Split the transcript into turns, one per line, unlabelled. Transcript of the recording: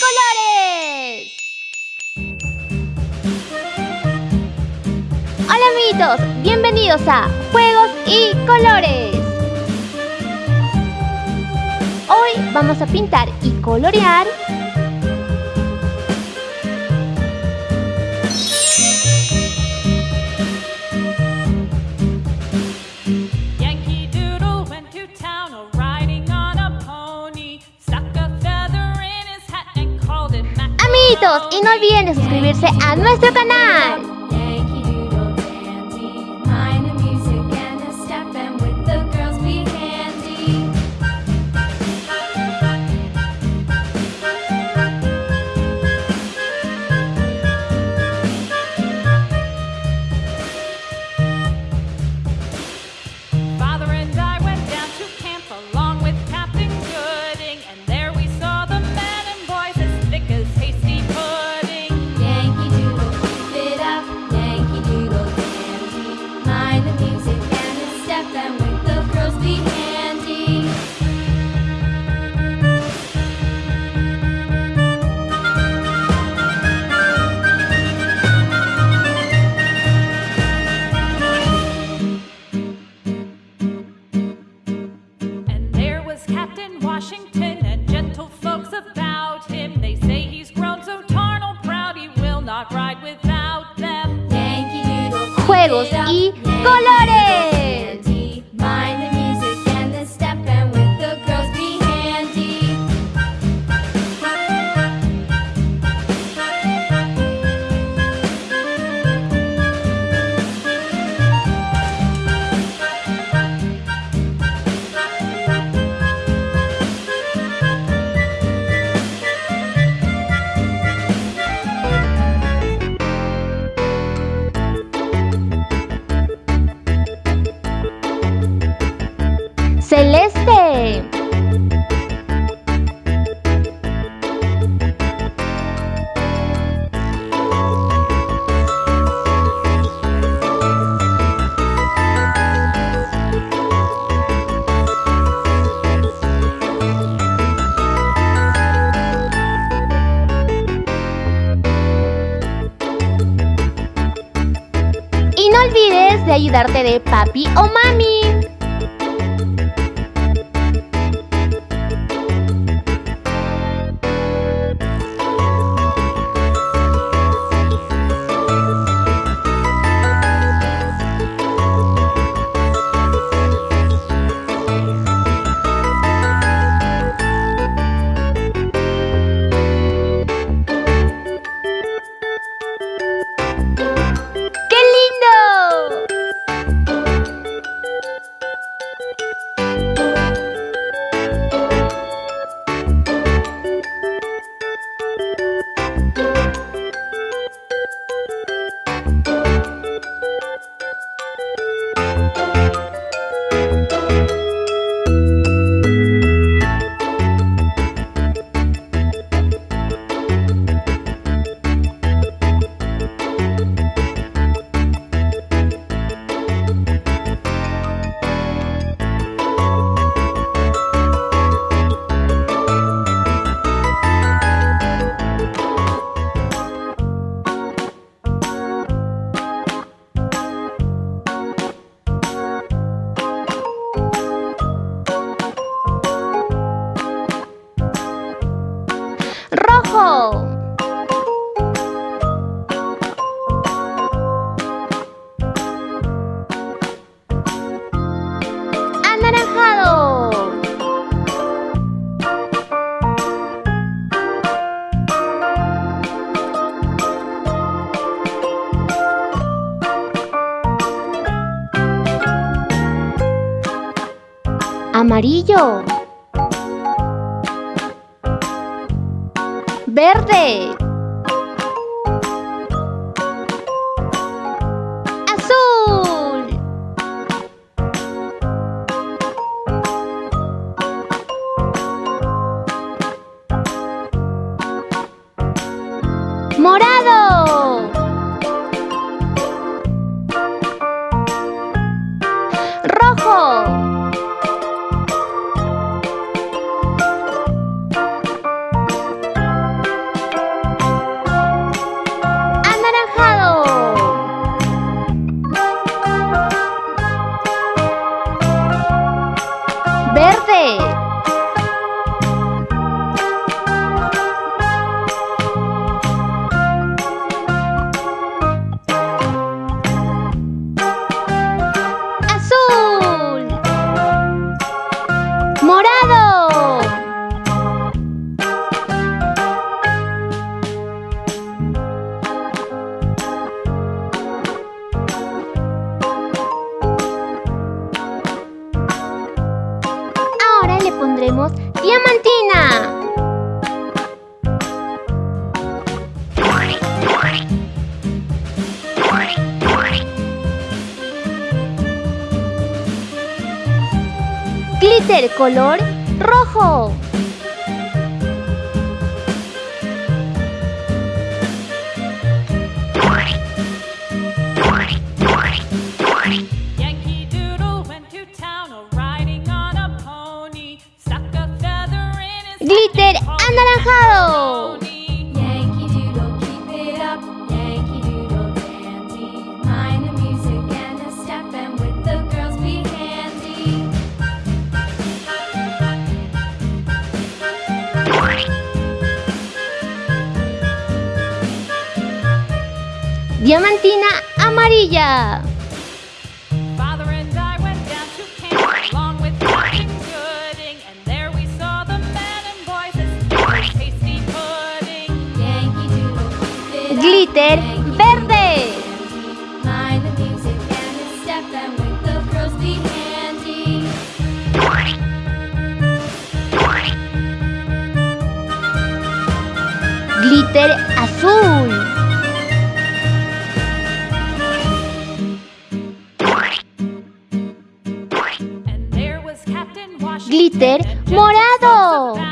colores! Hola amiguitos, bienvenidos a Juegos y Colores. Hoy vamos a pintar y colorear amiguitos y no olviden de suscribirse a nuestro canal. Celeste. Y no olvides de ayudarte de papi o mami. Anaranjado. Amarillo. verde. 对 pondremos Diamantina. Glitter color rojo. glitter anaranjado. Diamantina amarilla. glitter verde. Glitter azul. Glitter morado.